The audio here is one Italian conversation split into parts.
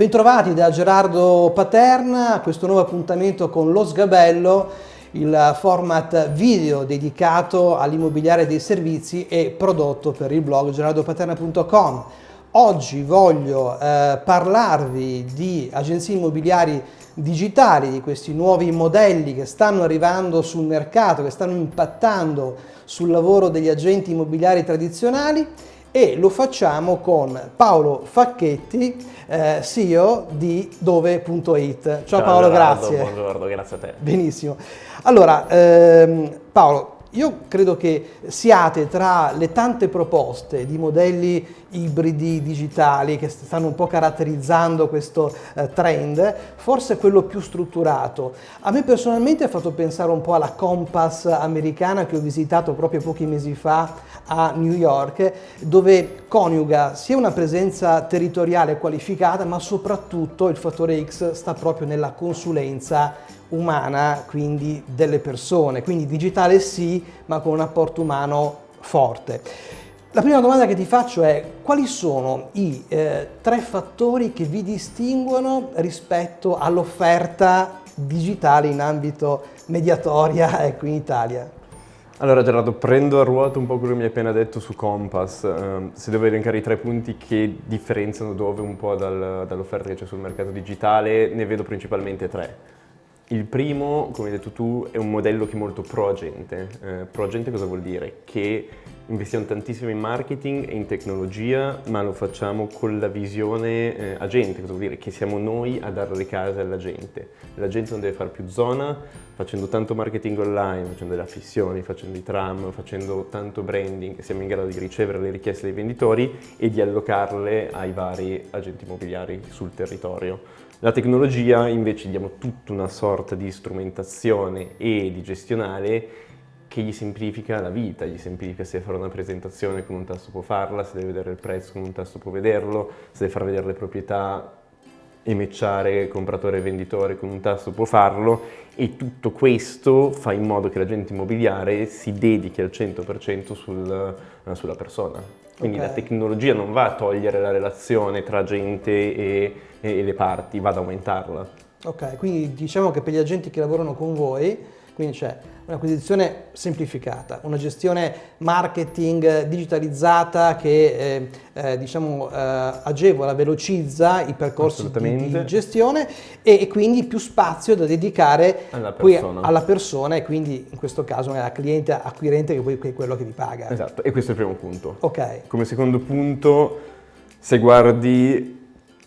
Bentrovati da Gerardo Paterna a questo nuovo appuntamento con Lo Sgabello, il format video dedicato all'immobiliare dei servizi e prodotto per il blog gerardopaterna.com. Oggi voglio eh, parlarvi di agenzie immobiliari digitali, di questi nuovi modelli che stanno arrivando sul mercato, che stanno impattando sul lavoro degli agenti immobiliari tradizionali e lo facciamo con Paolo Facchetti, eh, CEO di dove.it. Ciao, Ciao Paolo, Gerardo, grazie. Buongiorno, grazie a te. Benissimo. Allora, ehm, Paolo, io credo che siate tra le tante proposte di modelli ibridi digitali che stanno un po' caratterizzando questo eh, trend, forse quello più strutturato. A me personalmente ha fatto pensare un po' alla Compass americana che ho visitato proprio pochi mesi fa a New York, dove coniuga sia una presenza territoriale qualificata, ma soprattutto il fattore X sta proprio nella consulenza umana, quindi delle persone, quindi digitale sì, ma con un apporto umano forte. La prima domanda che ti faccio è quali sono i eh, tre fattori che vi distinguono rispetto all'offerta digitale in ambito mediatoria ecco, in Italia? Allora Gerardo, prendo a ruota un po' quello che mi hai appena detto su Compass. Uh, se devo elencare i tre punti che differenziano dove un po' dal, dall'offerta che c'è sul mercato digitale, ne vedo principalmente tre. Il primo, come hai detto tu, è un modello che è molto pro-agente. Eh, pro-agente cosa vuol dire? Che investiamo tantissimo in marketing e in tecnologia, ma lo facciamo con la visione eh, agente. Cosa vuol dire? Che siamo noi a dare le case alla gente. La gente non deve fare più zona, facendo tanto marketing online, facendo le affissioni, facendo i tram, facendo tanto branding, siamo in grado di ricevere le richieste dei venditori e di allocarle ai vari agenti immobiliari sul territorio. La tecnologia invece diamo tutta una sorta di strumentazione e di gestionale che gli semplifica la vita, gli semplifica se deve fare una presentazione con un tasto può farla, se deve vedere il prezzo con un tasto può vederlo, se deve far vedere le proprietà e matchare compratore e venditore con un tasto può farlo e tutto questo fa in modo che l'agente immobiliare si dedichi al 100% sul, sulla persona. Quindi okay. la tecnologia non va a togliere la relazione tra gente e, e le parti, va ad aumentarla. Ok, quindi diciamo che per gli agenti che lavorano con voi, quindi c'è un'acquisizione semplificata, una gestione marketing digitalizzata che eh, eh, diciamo, eh, agevola, velocizza i percorsi di, di, gestione e, e, quindi più spazio da dedicare alla persona. alla persona e quindi in questo caso alla cliente acquirente che poi è quello che vi paga. Esatto, e questo è il primo punto. Ok. Come secondo punto, se guardi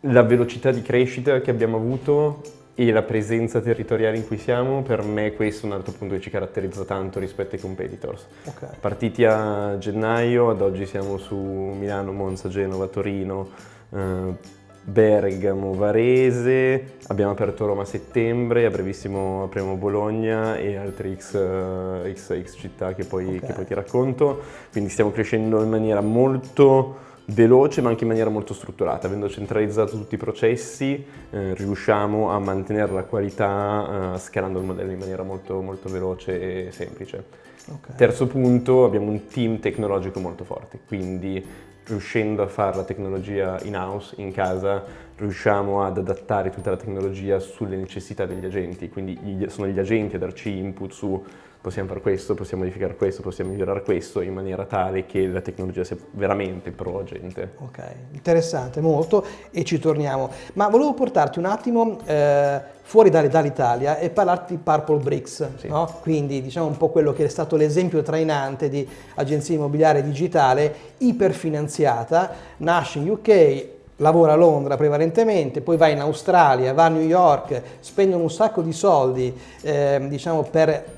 la velocità di crescita che abbiamo avuto e la presenza territoriale in cui siamo, per me questo è un altro punto che ci caratterizza tanto rispetto ai competitors. Okay. Partiti a gennaio, ad oggi siamo su Milano, Monza, Genova, Torino, eh, Bergamo, Varese, abbiamo aperto Roma a settembre, a brevissimo apriamo Bologna e altre X, X, X città che poi, okay. che poi ti racconto, quindi stiamo crescendo in maniera molto veloce ma anche in maniera molto strutturata, avendo centralizzato tutti i processi eh, riusciamo a mantenere la qualità eh, scalando il modello in maniera molto, molto veloce e semplice. Okay. Terzo punto, abbiamo un team tecnologico molto forte, quindi riuscendo a fare la tecnologia in house, in casa, riusciamo ad adattare tutta la tecnologia sulle necessità degli agenti, quindi sono gli agenti a darci input su possiamo fare questo, possiamo modificare questo, possiamo migliorare questo in maniera tale che la tecnologia sia veramente pro gente. Ok, interessante molto e ci torniamo. Ma volevo portarti un attimo eh, fuori dall'Italia e parlarti di Purple Bricks, sì. no? quindi diciamo un po' quello che è stato l'esempio trainante di agenzia immobiliare digitale iperfinanziata, nasce in UK, lavora a Londra prevalentemente, poi va in Australia, va a New York, spendono un sacco di soldi eh, diciamo per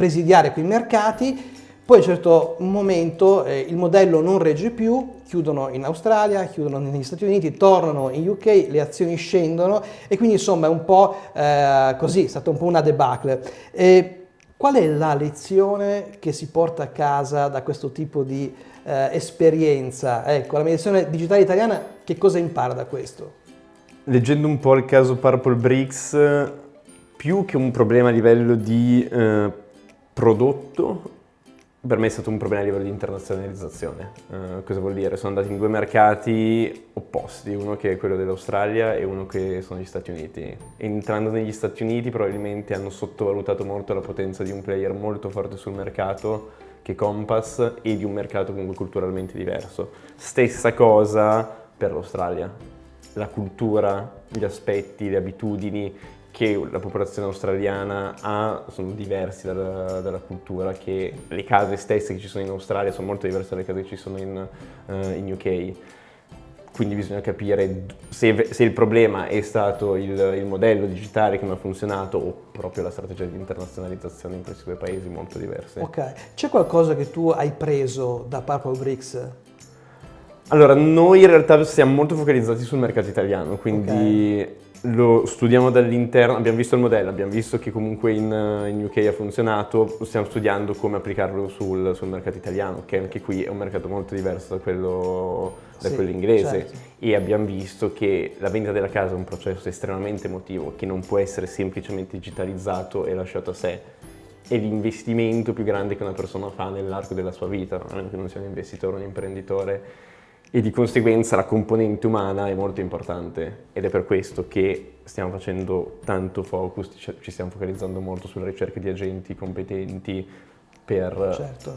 presidiare quei mercati, poi a un certo momento eh, il modello non regge più, chiudono in Australia, chiudono negli Stati Uniti, tornano in UK, le azioni scendono e quindi insomma è un po' eh, così, è stata un po' una debacle. E qual è la lezione che si porta a casa da questo tipo di eh, esperienza? Ecco, la mediazione digitale italiana che cosa impara da questo? Leggendo un po' il caso Purple Bricks, più che un problema a livello di eh, prodotto per me è stato un problema a livello di internazionalizzazione. Uh, cosa vuol dire? Sono andati in due mercati opposti, uno che è quello dell'Australia e uno che sono gli Stati Uniti. Entrando negli Stati Uniti probabilmente hanno sottovalutato molto la potenza di un player molto forte sul mercato che Compass e di un mercato comunque culturalmente diverso. Stessa cosa per l'Australia. La cultura, gli aspetti, le abitudini, che la popolazione australiana ha sono diversi dalla, dalla, cultura, che le case stesse che ci sono in Australia sono molto diverse dalle case che ci sono in, uh, in UK. Quindi bisogna capire se, se, il problema è stato il, il, modello digitale che non ha funzionato o proprio la strategia di internazionalizzazione in questi due paesi molto diversi. Ok, c'è qualcosa che tu hai preso da Purple Bricks allora, noi in realtà siamo molto focalizzati sul mercato italiano, quindi okay lo studiamo dall'interno, abbiamo visto il modello, abbiamo visto che comunque in, in UK ha funzionato, stiamo studiando come applicarlo sul, sul, mercato italiano, che anche qui è un mercato molto diverso da quello, da sì, quello inglese certo. e abbiamo visto che la vendita della casa è un processo estremamente emotivo che non può essere semplicemente digitalizzato e lasciato a sé. È l'investimento più grande che una persona fa nell'arco della sua vita, a meno che non sia un investitore o un imprenditore e di conseguenza la componente umana è molto importante ed è per questo che stiamo facendo tanto focus, ci stiamo focalizzando molto sulla ricerca di agenti competenti per, certo.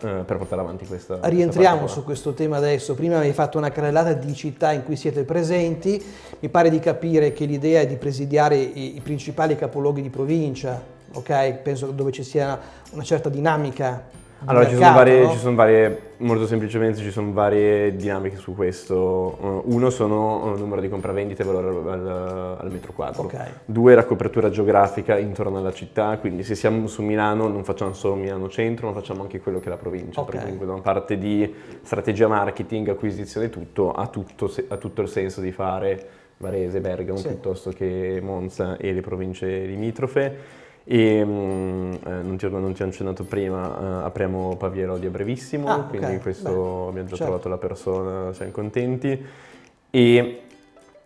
eh, per portare avanti questa Rientriamo questa su questo tema adesso, prima mi hai fatto una carrellata di città in cui siete presenti, mi pare di capire che l'idea è di presidiare i, i principali capoluoghi di provincia, ok? Penso dove ci sia una certa dinamica allora, mercato, ci, sono varie, no? ci sono varie, molto semplicemente ci sono varie dinamiche su questo. Uh, uno sono il numero di compravendite e valore al, al, metro quadro. Okay. Due, la copertura geografica intorno alla città, quindi se siamo su Milano non facciamo solo Milano centro, ma facciamo anche quello che è la provincia. Okay. Per esempio, da una parte di strategia marketing, acquisizione e tutto, ha tutto, ha tutto il senso di fare Varese, Bergamo, sì. piuttosto che Monza e le province limitrofe. E mm, eh, non, ti, non, ti, ho accennato prima, eh, apriamo Pavia Lodi a brevissimo, ah, quindi okay. questo Beh, abbiamo già certo. trovato la persona, siamo contenti. E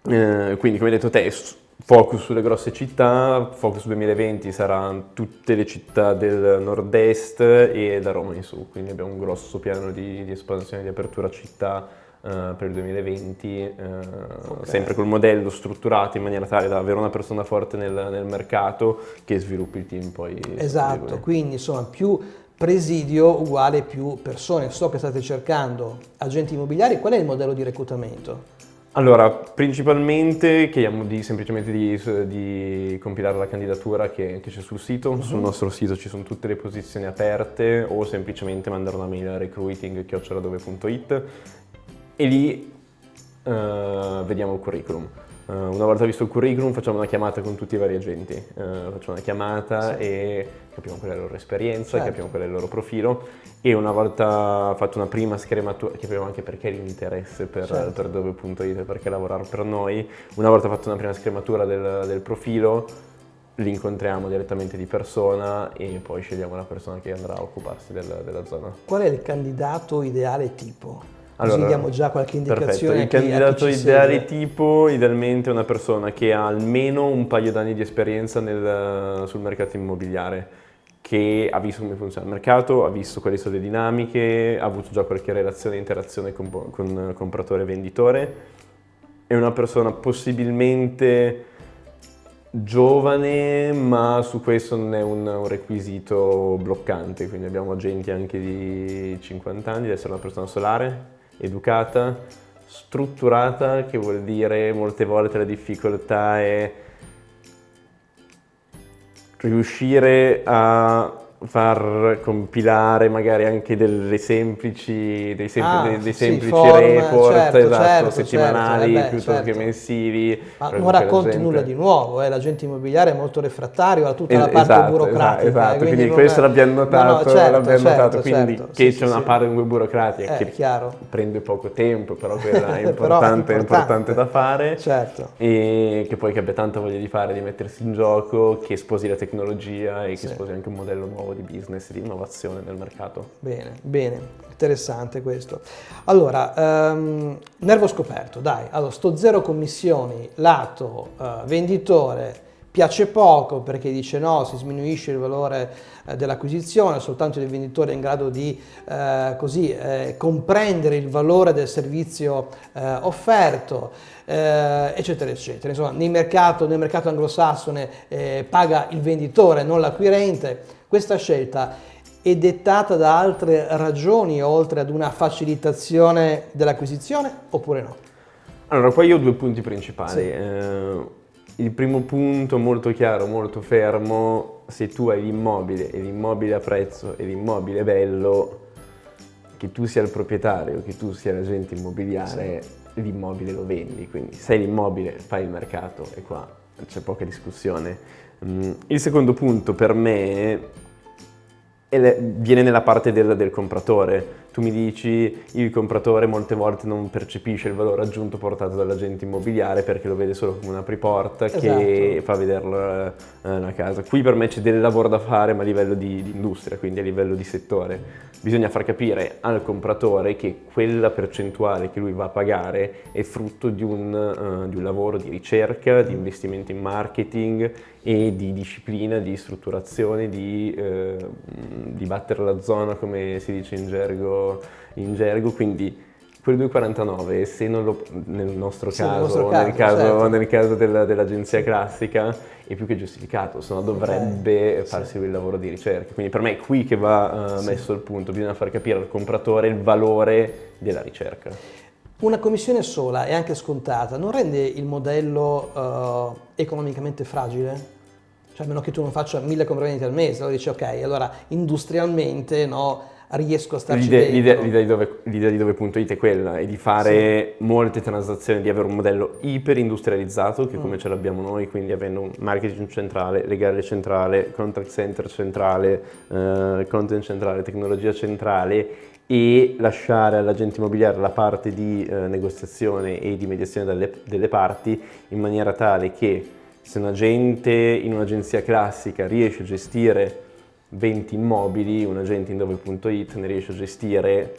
eh, quindi come hai detto te, focus sulle grosse città, focus 2020 saranno tutte le città del nord-est e da Roma in su, quindi abbiamo un grosso piano di, di espansione, di apertura città Uh, per il 2020, uh, okay. sempre col modello strutturato in maniera tale da avere una persona forte nel, nel mercato che sviluppi il team poi. Esatto, quindi insomma più presidio uguale più persone. So che state cercando agenti immobiliari, qual è il modello di reclutamento? Allora, principalmente chiediamo di, semplicemente di, di, compilare la candidatura che, che c'è sul sito, mhm. -huh. sul nostro sito ci sono tutte le posizioni aperte o semplicemente mandare una mail a recruiting.it e lì uh, vediamo il curriculum. Uh, una volta visto il curriculum facciamo una chiamata con tutti i vari agenti, uh, facciamo una chiamata sì. e capiamo qual è la loro esperienza, certo. capiamo qual è il loro profilo e una volta fatto una prima scrematura, capiamo anche perché l'interesse per, certo. per dove.it, perché lavorare per noi, una volta fatta una prima scrematura del, del profilo li incontriamo direttamente di persona e poi scegliamo la persona che andrà a occuparsi del, della zona. Qual è il candidato ideale tipo? Allora, Così diamo già qualche indicazione. Perfetto. Il candidato ideale segue. tipo, idealmente una persona che ha almeno un paio d'anni di esperienza nel, sul mercato immobiliare, che ha visto come funziona il mercato, ha visto quali sono le dinamiche, ha avuto già qualche relazione e interazione con, con compratore e venditore. È una persona possibilmente giovane, ma su questo non è un, un, requisito bloccante, quindi abbiamo agenti anche di 50 anni, deve essere una persona solare, educata, strutturata, che vuol dire molte volte la difficoltà è riuscire a far compilare magari anche delle semplici, dei, sempl ah, dei, dei semplici sì, report certo, esatto, certo, settimanali certo, eh piuttosto certo. che mensili. Ma non racconti nulla di nuovo, eh? l'agente immobiliare è molto refrattario a tutta es la parte esatto, burocratica. Esatto, esatto. quindi, quindi questo è... l'abbiamo notato, no, no, certo, l'abbiamo certo, notato quindi certo. che sì, c'è sì, una parte sì. burocratica eh, che chiaro. prende poco tempo, però quella è importante, però è importante. importante da fare certo. e che poi che abbia tanta voglia di fare, di mettersi in gioco, che sposi la tecnologia e che sposi anche un modello nuovo nuovo di business, di innovazione nel mercato. Bene, bene, interessante questo. Allora, um, nervo scoperto, dai, allora sto zero commissioni, lato uh, venditore, piace poco perché dice no, si sminuisce il valore eh, dell'acquisizione, soltanto il venditore è in grado di eh, così, eh, comprendere il valore del servizio eh, offerto, eh, eccetera, eccetera. Insomma, nel mercato, nel mercato anglosassone eh, paga il venditore, non l'acquirente. Questa scelta è dettata da altre ragioni oltre ad una facilitazione dell'acquisizione oppure no? Allora, qua io ho due punti principali. Sì. Il primo punto molto chiaro, molto fermo, se tu hai l'immobile e l'immobile a prezzo e l'immobile bello, che tu sia il proprietario, che tu sia l'agente immobiliare, sì. l'immobile lo vendi, quindi se hai l'immobile fai il mercato e qua c'è poca discussione. Mm, il secondo punto per me viene nella parte del, del compratore, tu mi dici il compratore molte volte non percepisce il valore aggiunto portato dall'agente immobiliare perché lo vede solo come una preporta esatto. che fa vederlo eh, la casa. Qui per me c'è del lavoro da fare ma a livello di, di, industria, quindi a livello di settore. Bisogna far capire al compratore che quella percentuale che lui va a pagare è frutto di un, uh, di un lavoro di ricerca, di investimento in marketing e di disciplina, di strutturazione, di, uh, di battere la zona come si dice in gergo in gergo, quindi quel 249 se non lo, nel nostro sì, caso, nostro nel caso, certo. nel caso della, dell'agenzia classica è più che giustificato, se no dovrebbe okay. farsi sì. il lavoro di ricerca. Quindi per me è qui che va uh, messo il punto, bisogna far capire al compratore il valore della ricerca. Una commissione sola e anche scontata non rende il modello uh, economicamente fragile? Cioè a meno che tu non faccia mille compravendite al mese, allora dici ok, allora industrialmente no, riesco a starci l'idea, l'idea, l'idea, di dove, l'idea di dove.it è quella, è di fare sì. molte transazioni, di avere un modello iper industrializzato, che mm. come ce l'abbiamo noi, quindi avendo un marketing centrale, legale centrale, contact center centrale, eh, content centrale, tecnologia centrale e lasciare all'agente immobiliare la parte di eh, negoziazione e di mediazione delle, delle parti in maniera tale che se un agente in un'agenzia classica riesce a gestire 20 immobili, un agente in dove.it ne riesce a gestire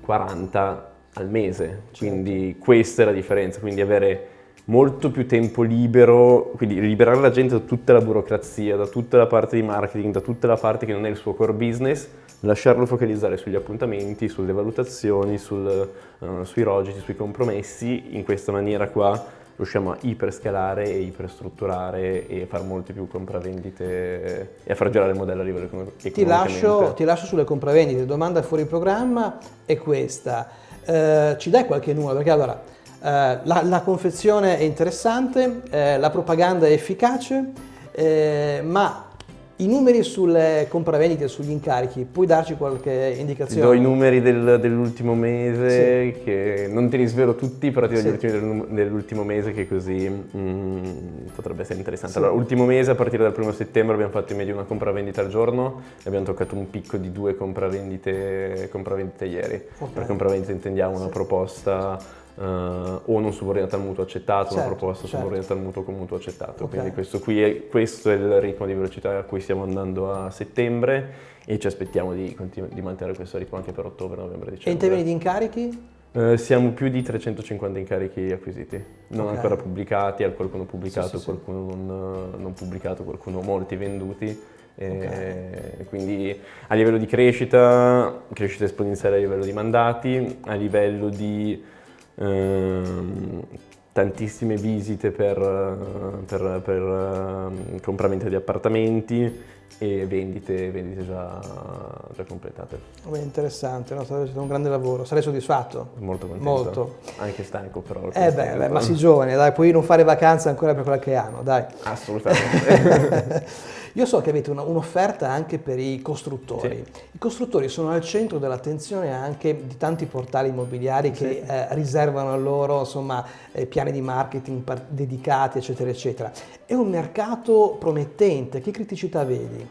40 al mese, quindi certo. questa è la differenza, quindi avere molto più tempo libero, quindi liberare la gente da tutta la burocrazia, da tutta la parte di marketing, da tutta la parte che non è il suo core business, lasciarlo focalizzare sugli appuntamenti, sulle valutazioni, sul, uh, sui rogiti, sui compromessi, in questa maniera qua riusciamo a iperscalare e iperstrutturare e fare molte più compravendite e a far girare il modello a livello economico. Ti lascio, ti lascio sulle compravendite, domanda fuori programma è questa, eh, ci dai qualche numero? Perché allora, eh, la, la, confezione è interessante, eh, la propaganda è efficace, eh, ma i numeri sulle compravendite, sugli incarichi, puoi darci qualche indicazione? Ti do i numeri del, dell'ultimo mese, sì. che non te li svelo tutti, però ti do sì. gli ultimi dell'ultimo mese che così mm, potrebbe essere interessante. Sì. Allora, ultimo mese, a partire dal primo settembre abbiamo fatto in media una compravendita al giorno e abbiamo toccato un picco di due compravendite, compravendite ieri. Okay. Per compravendita intendiamo una proposta Uh, o non subordinata al mutuo accettato, certo, una proposta certo. subordinata al mutuo con mutuo accettato. Okay. Quindi questo, è, questo, è, il ritmo di velocità a cui stiamo andando a settembre e ci aspettiamo di, di mantenere questo ritmo anche per ottobre, novembre, dicembre. E in termini di incarichi? Uh, siamo più di 350 incarichi acquisiti, non okay. ancora pubblicati, qualcuno pubblicato, sì, sì, qualcuno sì. Non, non, pubblicato, qualcuno molti venduti. Okay. quindi a livello di crescita, crescita esponenziale a livello di mandati, a livello di tantissime visite per, per, per uh, compravendita di appartamenti e vendite, vendite già, già, completate. Beh, interessante, no? state facendo un grande lavoro, sarei soddisfatto? Molto contento. Molto. Anche stanco però. Eh beh, beh, ma sei giovane, dai, puoi non fare vacanza ancora per qualche anno, dai. Assolutamente. Io so che avete un'offerta anche per i costruttori. Sì. I costruttori sono al centro dell'attenzione anche di tanti portali immobiliari che sì. eh, riservano a loro insomma, eh, piani di marketing dedicati, eccetera, eccetera. È un mercato promettente, che criticità vedi?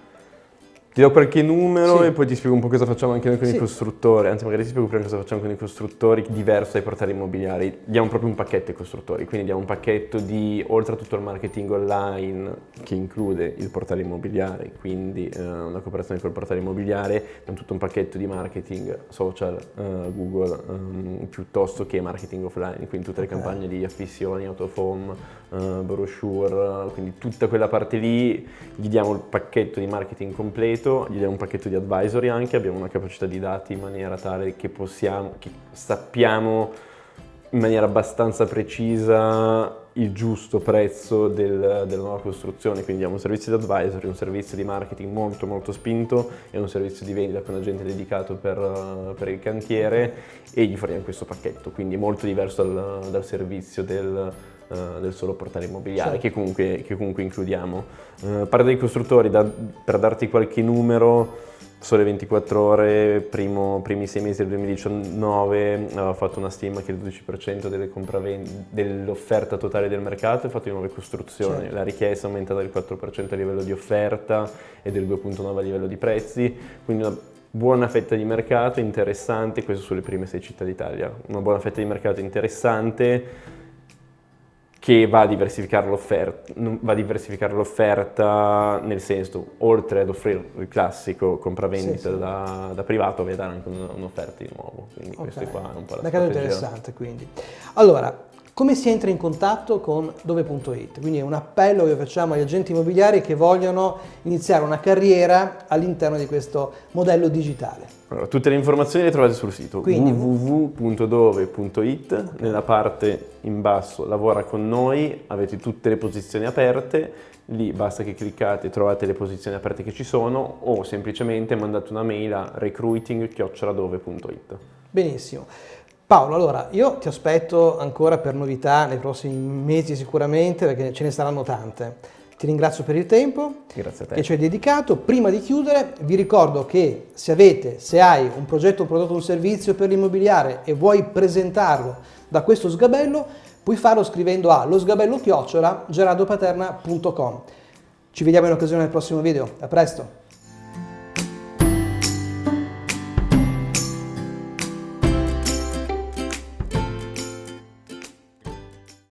Ti do qualche numero Sì. e poi ti spiego un po' cosa facciamo anche noi con Sì. i costruttori, anzi magari ti spiego prima cosa facciamo con i costruttori diverso dai portali immobiliari. Diamo proprio un pacchetto ai costruttori, quindi diamo un pacchetto di, oltre a tutto il marketing online che include il portale immobiliare, quindi eh, una cooperazione col portale immobiliare, diamo tutto un pacchetto di marketing social, eh, Google, ehm, piuttosto che marketing offline, quindi tutte le campagne di affissioni, autofom, eh, brochure, quindi tutta quella parte lì, gli diamo il pacchetto di marketing completo, gli diamo un pacchetto di advisory anche, abbiamo una capacità di dati in maniera tale che possiamo, che sappiamo in maniera abbastanza precisa il giusto prezzo del- della nuova costruzione, quindi diamo un servizio di advisory, un servizio di marketing molto molto spinto e un servizio di vendita con agente dedicato per, per il cantiere e gli forniamo questo pacchetto, quindi molto diverso dal, dal servizio del, eh, del solo portale immobiliare Certo. che, comunque, che comunque includiamo. Eh, parlo dei costruttori, da- per darti qualche numero, Sole 24 ore, primo- primi sei mesi del 2019, aveva fatto una stima che il 12% delle compraven- dell'offerta totale del mercato è fatto di nuove costruzioni. Certo. La richiesta è aumentata del 4% a livello di offerta e del 2,9% a livello di prezzi, quindi una buona fetta di mercato interessante, questo sulle prime sei città d'Italia, una buona fetta di mercato interessante che va a diversificare l'offerta, l'offerta nel senso, oltre ad offrire il classico compravendita Sì, sì. Da, da privato, va a dare anche un- un'offerta di nuovo, quindi questo Ok. qua è un po' la Mercato interessante quindi. Allora, come si entra in contatto con dove.it? Quindi è un appello che facciamo agli agenti immobiliari che vogliono iniziare una carriera all'interno di questo modello digitale. Allora, tutte le informazioni le trovate sul sito www.dove.it, nella parte in basso lavora con noi, avete tutte le posizioni aperte, lì basta che cliccate, trovate le posizioni aperte che ci sono o semplicemente mandate una mail a recruiting.dove.it. Benissimo. Paolo, allora io ti aspetto ancora per novità nei prossimi mesi sicuramente perché ce ne saranno tante. Ti ringrazio per il tempo che ci hai dedicato. Prima di chiudere vi ricordo che se avete, se hai un progetto, un prodotto, un servizio per l'immobiliare e vuoi presentarlo da questo sgabello, puoi farlo scrivendo a losgabello chiocciola gerardopaterna.com. Ci vediamo in occasione del prossimo video. A presto!